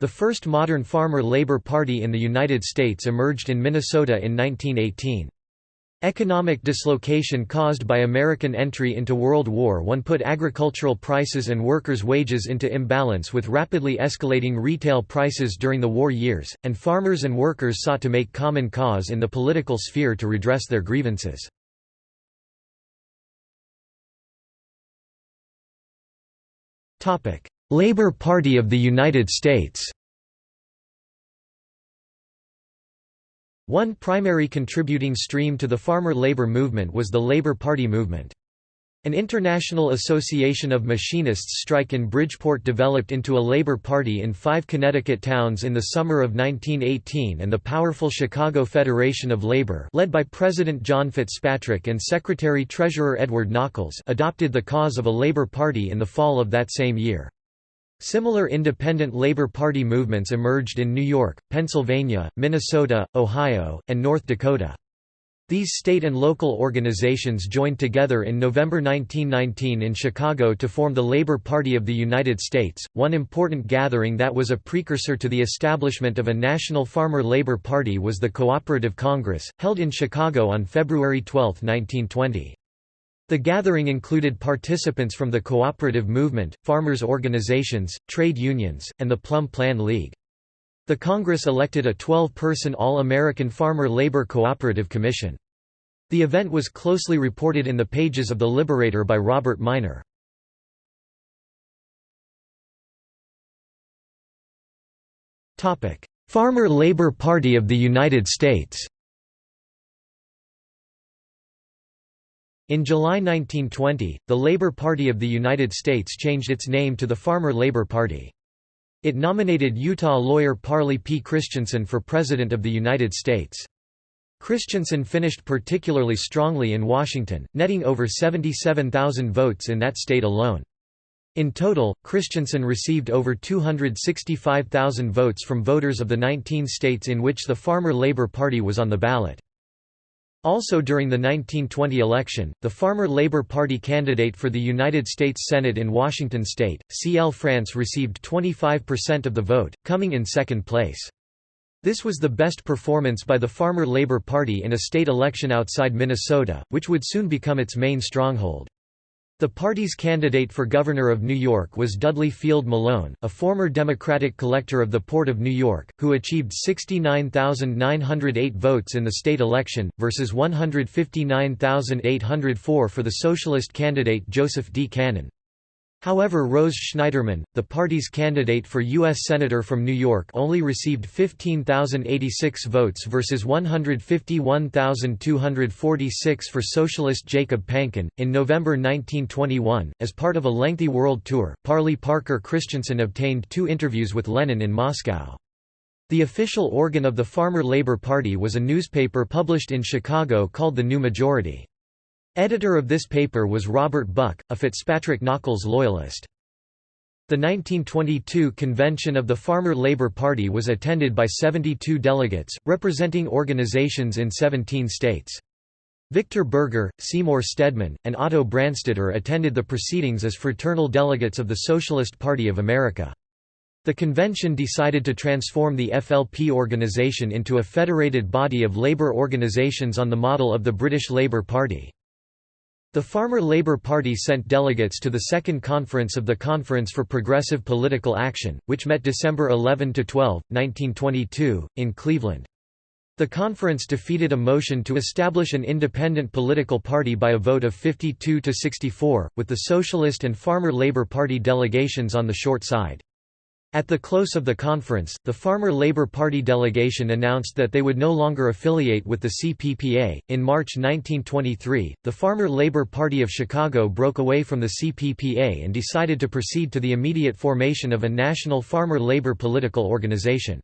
The first modern farmer labor party in the United States emerged in Minnesota in 1918. Economic dislocation caused by American entry into World War I put agricultural prices and workers' wages into imbalance with rapidly escalating retail prices during the war years, and farmers and workers sought to make common cause in the political sphere to redress their grievances. Labor Party of the United States One primary contributing stream to the farmer labor movement was the Labor Party movement. An international association of machinists strike in Bridgeport developed into a labor party in five Connecticut towns in the summer of 1918 and the powerful Chicago Federation of Labor led by President John Fitzpatrick and Secretary-Treasurer Edward Nockels adopted the cause of a labor party in the fall of that same year. Similar independent Labor Party movements emerged in New York, Pennsylvania, Minnesota, Ohio, and North Dakota. These state and local organizations joined together in November 1919 in Chicago to form the Labor Party of the United States, one important gathering that was a precursor to the establishment of a national farmer labor party was the Cooperative Congress, held in Chicago on February 12, 1920. The gathering included participants from the cooperative movement, farmers' organizations, trade unions, and the Plum Plan League. The Congress elected a 12-person All-American Farmer Labor Cooperative Commission. The event was closely reported in the pages of The Liberator by Robert Minor. Farmer Labor Party of the United States In July 1920, the Labor Party of the United States changed its name to the Farmer Labor Party. It nominated Utah lawyer Parley P. Christensen for President of the United States. Christensen finished particularly strongly in Washington, netting over 77,000 votes in that state alone. In total, Christensen received over 265,000 votes from voters of the 19 states in which the Farmer Labor Party was on the ballot. Also during the 1920 election, the Farmer Labor Party candidate for the United States Senate in Washington state, C. L. France received 25% of the vote, coming in second place. This was the best performance by the Farmer Labor Party in a state election outside Minnesota, which would soon become its main stronghold. The party's candidate for governor of New York was Dudley Field Malone, a former Democratic collector of the Port of New York, who achieved 69,908 votes in the state election, versus 159,804 for the socialist candidate Joseph D. Cannon. However Rose Schneiderman, the party's candidate for U.S. Senator from New York only received 15,086 votes versus 151,246 for socialist Jacob Panken. In November 1921, as part of a lengthy world tour, Parley Parker Christensen obtained two interviews with Lenin in Moscow. The official organ of the Farmer Labor Party was a newspaper published in Chicago called The New Majority. Editor of this paper was Robert Buck, a Fitzpatrick Nockels loyalist. The 1922 convention of the Farmer Labor Party was attended by 72 delegates, representing organizations in 17 states. Victor Berger, Seymour Stedman, and Otto Branstetter attended the proceedings as fraternal delegates of the Socialist Party of America. The convention decided to transform the FLP organization into a federated body of labor organizations on the model of the British Labour Party. The Farmer Labor Party sent delegates to the Second Conference of the Conference for Progressive Political Action, which met December 11–12, 1922, in Cleveland. The conference defeated a motion to establish an independent political party by a vote of 52 to 64, with the Socialist and Farmer Labor Party delegations on the short side. At the close of the conference, the Farmer Labor Party delegation announced that they would no longer affiliate with the CPPA. In March 1923, the Farmer Labor Party of Chicago broke away from the CPPA and decided to proceed to the immediate formation of a national farmer labor political organization.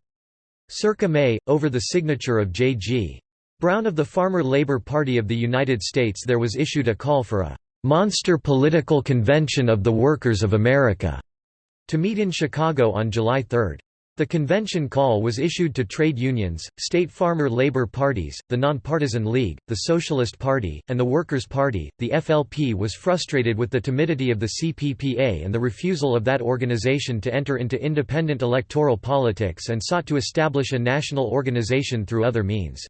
Circa May, over the signature of J.G. Brown of the Farmer Labor Party of the United States, there was issued a call for a monster political convention of the workers of America to meet in Chicago on July 3. The convention call was issued to trade unions, state farmer labor parties, the Nonpartisan League, the Socialist Party, and the Workers' Party. The FLP was frustrated with the timidity of the CPPA and the refusal of that organization to enter into independent electoral politics and sought to establish a national organization through other means.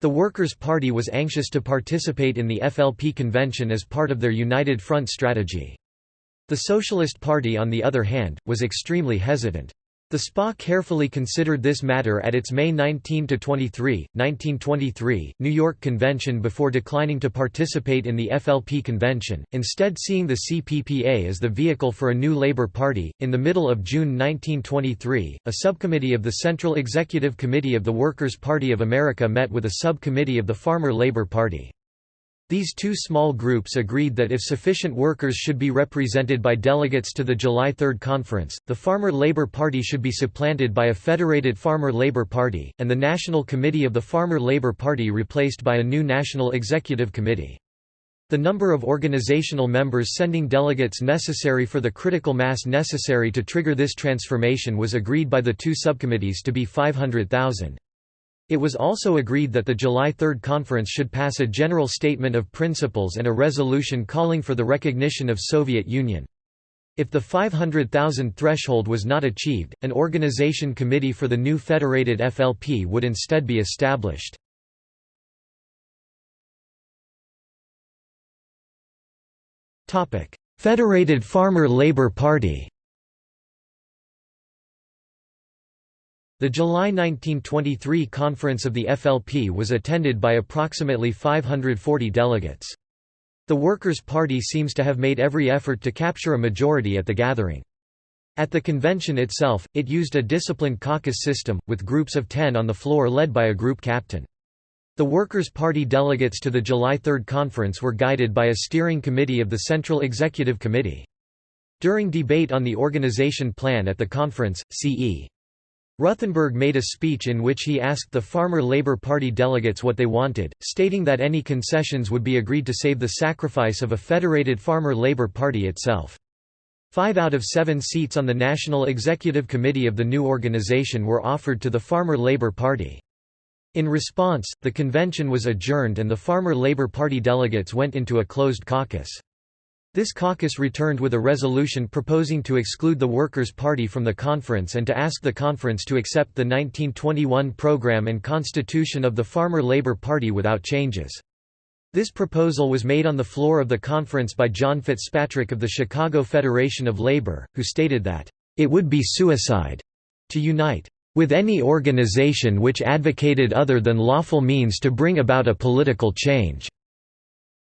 The Workers' Party was anxious to participate in the FLP convention as part of their United Front strategy. The Socialist Party on the other hand, was extremely hesitant. The SPA carefully considered this matter at its May 19–23, 1923, New York Convention before declining to participate in the FLP convention, instead seeing the CPPA as the vehicle for a new Labour Party. In the middle of June 1923, a subcommittee of the Central Executive Committee of the Workers' Party of America met with a subcommittee of the Farmer Labour Party. These two small groups agreed that if sufficient workers should be represented by delegates to the July 3 conference, the Farmer Labor Party should be supplanted by a federated Farmer Labor Party, and the National Committee of the Farmer Labor Party replaced by a new National Executive Committee. The number of organizational members sending delegates necessary for the critical mass necessary to trigger this transformation was agreed by the two subcommittees to be 500,000. It was also agreed that the July 3 conference should pass a general statement of principles and a resolution calling for the recognition of Soviet Union. If the 500,000 threshold was not achieved, an organization committee for the new federated FLP would instead be established. Federated Farmer Labor Party The July 1923 conference of the FLP was attended by approximately 540 delegates. The Workers' Party seems to have made every effort to capture a majority at the gathering. At the convention itself, it used a disciplined caucus system, with groups of ten on the floor led by a group captain. The Workers' Party delegates to the July 3 conference were guided by a steering committee of the Central Executive Committee. During debate on the organization plan at the conference, C.E. Ruthenberg made a speech in which he asked the Farmer Labor Party delegates what they wanted, stating that any concessions would be agreed to save the sacrifice of a federated Farmer Labor Party itself. Five out of seven seats on the National Executive Committee of the new organization were offered to the Farmer Labor Party. In response, the convention was adjourned and the Farmer Labor Party delegates went into a closed caucus. This caucus returned with a resolution proposing to exclude the Workers' Party from the conference and to ask the conference to accept the 1921 program and constitution of the Farmer Labor Party without changes. This proposal was made on the floor of the conference by John Fitzpatrick of the Chicago Federation of Labor, who stated that, "...it would be suicide to unite with any organization which advocated other than lawful means to bring about a political change."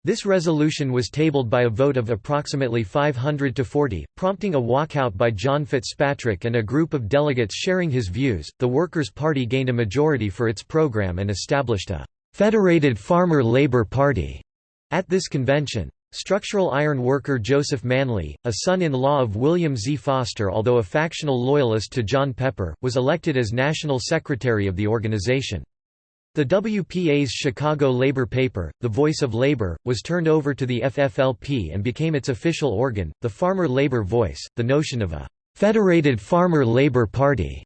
This resolution was tabled by a vote of approximately 500 to 40, prompting a walkout by John Fitzpatrick and a group of delegates sharing his views. The Workers' Party gained a majority for its program and established a Federated Farmer Labor Party at this convention. Structural iron worker Joseph Manley, a son-in-law of William Z. Foster although a factional loyalist to John Pepper, was elected as national secretary of the organization. The WPA's Chicago labor paper, The Voice of Labor, was turned over to the FFLP and became its official organ, the Farmer Labor Voice. The notion of a federated farmer labor party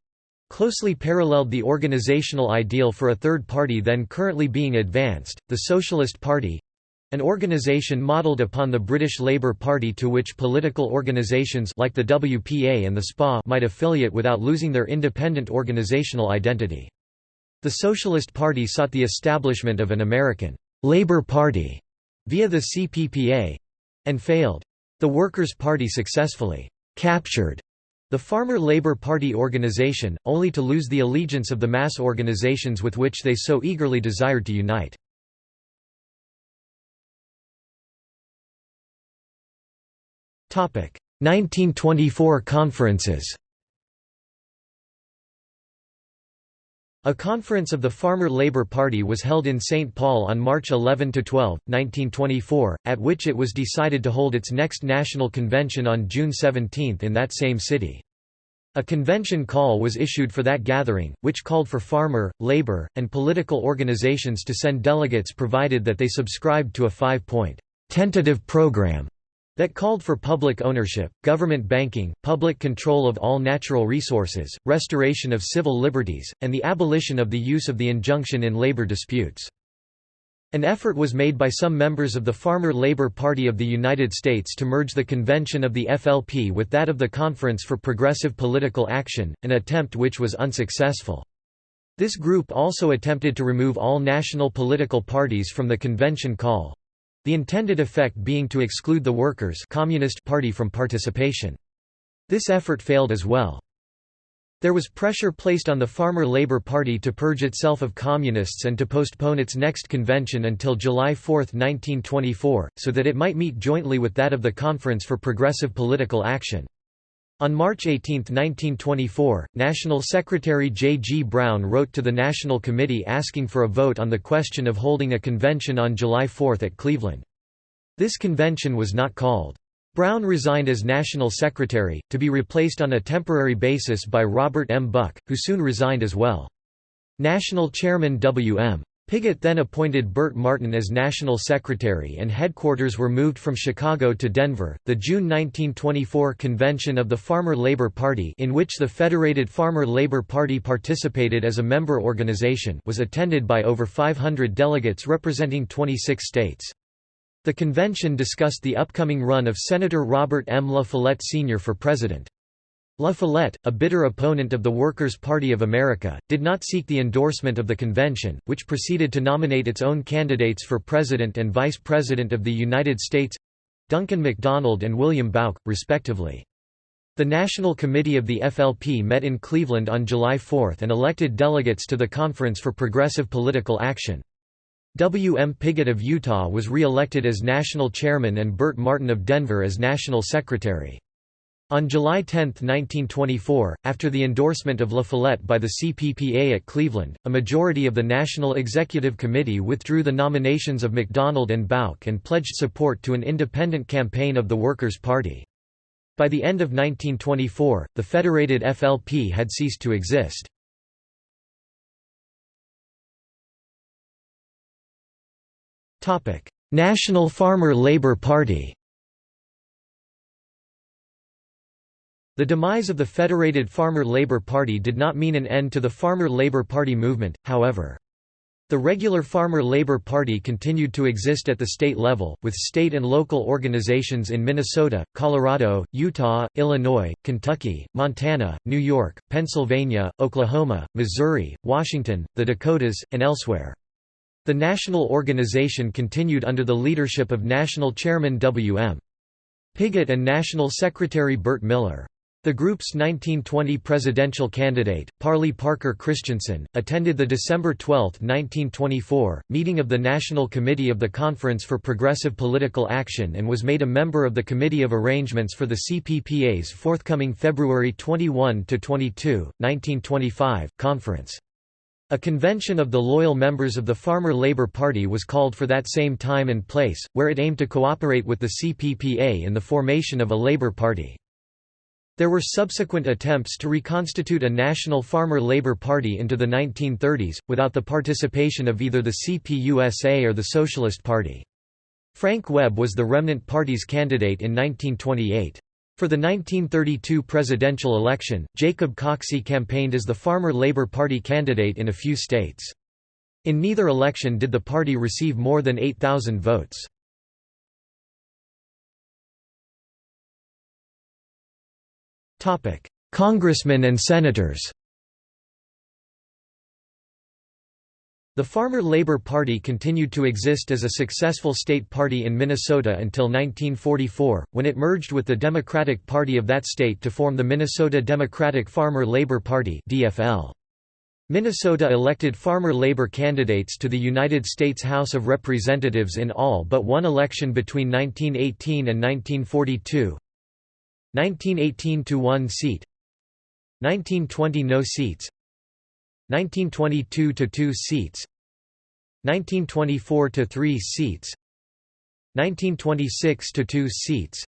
closely paralleled the organizational ideal for a third party then currently being advanced, the Socialist Party an organization modelled upon the British Labour Party to which political organisations like the WPA and the SPA might affiliate without losing their independent organisational identity. The Socialist Party sought the establishment of an American Labor Party via the CPPA—and failed. The Workers' Party successfully captured the Farmer Labor Party organization, only to lose the allegiance of the mass organizations with which they so eagerly desired to unite. Topic: 1924 conferences. A conference of the Farmer Labor Party was held in St. Paul on March 11–12, 1924, at which it was decided to hold its next national convention on June 17 in that same city. A convention call was issued for that gathering, which called for farmer, labor, and political organizations to send delegates provided that they subscribed to a five-point tentative program that called for public ownership, government banking, public control of all natural resources, restoration of civil liberties, and the abolition of the use of the injunction in labor disputes. An effort was made by some members of the Farmer Labor Party of the United States to merge the convention of the FLP with that of the Conference for Progressive Political Action, an attempt which was unsuccessful. This group also attempted to remove all national political parties from the convention call, the intended effect being to exclude the Workers' Communist Party from participation. This effort failed as well. There was pressure placed on the Farmer Labor Party to purge itself of communists and to postpone its next convention until July 4, 1924, so that it might meet jointly with that of the Conference for Progressive Political Action. On March 18, 1924, National Secretary J. G. Brown wrote to the National Committee asking for a vote on the question of holding a convention on July 4 at Cleveland. This convention was not called. Brown resigned as National Secretary, to be replaced on a temporary basis by Robert M. Buck, who soon resigned as well. National Chairman W. M. Pigott then appointed Burt Martin as National Secretary and headquarters were moved from Chicago to Denver. The June 1924 convention of the Farmer Labor Party, in which the Federated Farmer Labor Party participated as a member organization, was attended by over 500 delegates representing 26 states. The convention discussed the upcoming run of Senator Robert M. La Follette Sr. for president. La Follette, a bitter opponent of the Workers' Party of America, did not seek the endorsement of the convention, which proceeded to nominate its own candidates for President and Vice President of the United States—Duncan MacDonald and William Bouck, respectively. The National Committee of the FLP met in Cleveland on July 4 and elected delegates to the Conference for Progressive Political Action. W. M. Pigott of Utah was re-elected as national chairman and Burt Martin of Denver as national secretary. On July 10, 1924, after the endorsement of La Follette by the CPPA at Cleveland, a majority of the National Executive Committee withdrew the nominations of MacDonald and Bouck and pledged support to an independent campaign of the Workers' Party. By the end of 1924, the federated FLP had ceased to exist. National Farmer Labor Party The demise of the Federated Farmer Labor Party did not mean an end to the Farmer Labor Party movement, however. The regular Farmer Labor Party continued to exist at the state level, with state and local organizations in Minnesota, Colorado, Utah, Illinois, Kentucky, Montana, New York, Pennsylvania, Oklahoma, Missouri, Washington, the Dakotas, and elsewhere. The national organization continued under the leadership of National Chairman W. M. Pigott and National Secretary Burt Miller. The group's 1920 presidential candidate, Parley Parker Christensen, attended the December 12, 1924, meeting of the National Committee of the Conference for Progressive Political Action and was made a member of the Committee of Arrangements for the CPPA's forthcoming February 21–22, 1925, conference. A convention of the loyal members of the Farmer Labor Party was called for that same time and place, where it aimed to cooperate with the CPPA in the formation of a Labor Party. There were subsequent attempts to reconstitute a national farmer labor party into the 1930s, without the participation of either the CPUSA or the Socialist Party. Frank Webb was the remnant party's candidate in 1928. For the 1932 presidential election, Jacob Coxey campaigned as the Farmer Labor Party candidate in a few states. In neither election did the party receive more than 8,000 votes. Congressmen and senators The Farmer Labor Party continued to exist as a successful state party in Minnesota until 1944, when it merged with the Democratic Party of that state to form the Minnesota Democratic Farmer Labor Party. Minnesota elected farmer labor candidates to the United States House of Representatives in all but one election between 1918 and 1942, 1918 to 1 seat 1920 no seats 1922 to 2 seats 1924 to 3 seats 1926 to 2 seats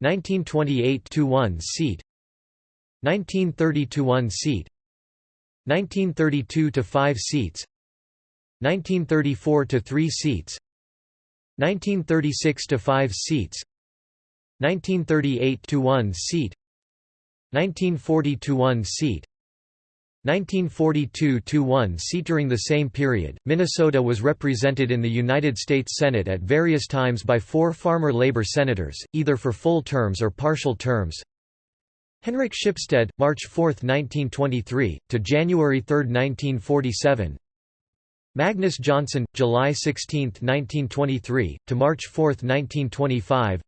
1928 to 1 seat 1930 to 1 seat 1932 to 5 seats 1934 to 3 seats 1936 to 5 seats 1938 to 1 seat 1940 to 1 seat 1942 to 1 seat. During the same period Minnesota was represented in the United States Senate at various times by four farmer labor senators either for full terms or partial terms. Henrik Shipstead March 4 1923 to January 3 1947 Magnus Johnson July 16 1923 to March 4 1925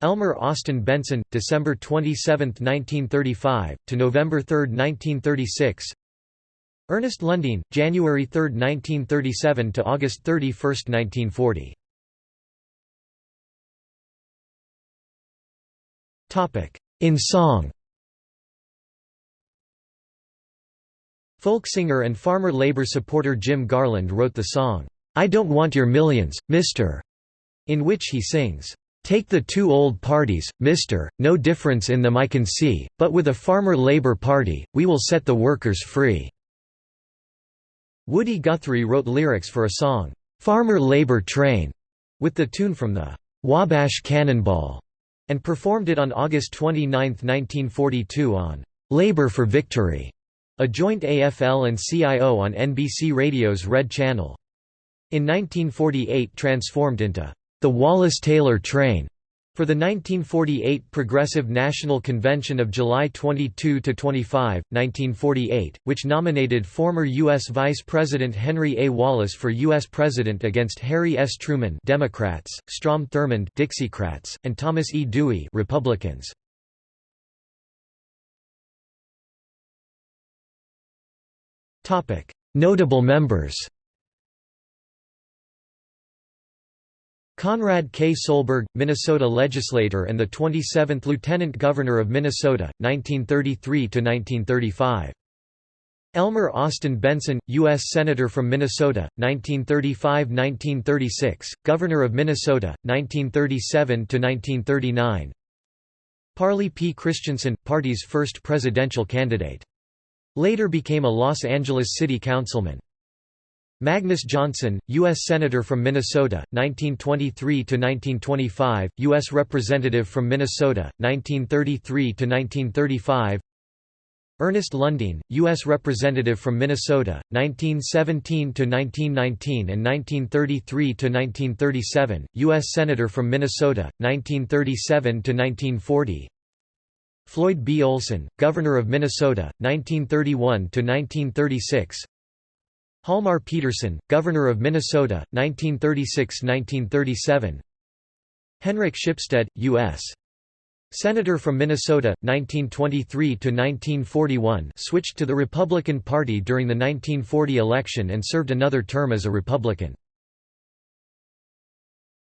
Elmer Austin Benson, December 27, 1935, to November 3, 1936 Ernest Lundeen, January 3, 1937 to August 31, 1940 In song Folk singer and farmer labor supporter Jim Garland wrote the song, "'I Don't Want Your Millions, Mr.' in which he sings, Take the two old parties, mister, no difference in them I can see, but with a farmer-labor party, we will set the workers free." Woody Guthrie wrote lyrics for a song, "'Farmer Labor Train' with the tune from the "'Wabash Cannonball' and performed it on August 29, 1942 on "'Labor for Victory' a joint AFL and CIO on NBC Radio's Red Channel. In 1948 transformed into the Wallace-Taylor train for the 1948 Progressive National Convention of July 22–25, 1948, which nominated former U.S. Vice President Henry A. Wallace for U.S. President against Harry S. Truman Democrats, Strom Thurmond Dixiecrats, and Thomas E. Dewey Republicans. Notable members Conrad K. Solberg, Minnesota legislator and the 27th Lieutenant Governor of Minnesota, 1933–1935. Elmer Austin Benson, U.S. Senator from Minnesota, 1935–1936, Governor of Minnesota, 1937–1939 Parley P. Christensen, party's first presidential candidate. Later became a Los Angeles City Councilman. Magnus Johnson, U.S. Senator from Minnesota, 1923–1925, U.S. Representative from Minnesota, 1933–1935 Ernest Lundeen, U.S. Representative from Minnesota, 1917–1919 and 1933–1937, U.S. Senator from Minnesota, 1937–1940 Floyd B. Olson, Governor of Minnesota, 1931–1936 Hjalmar Petersen, Governor of Minnesota, 1936–1937 Henrik Shipstead, U.S. Senator from Minnesota, 1923–1941 switched to the Republican Party during the 1940 election and served another term as a Republican.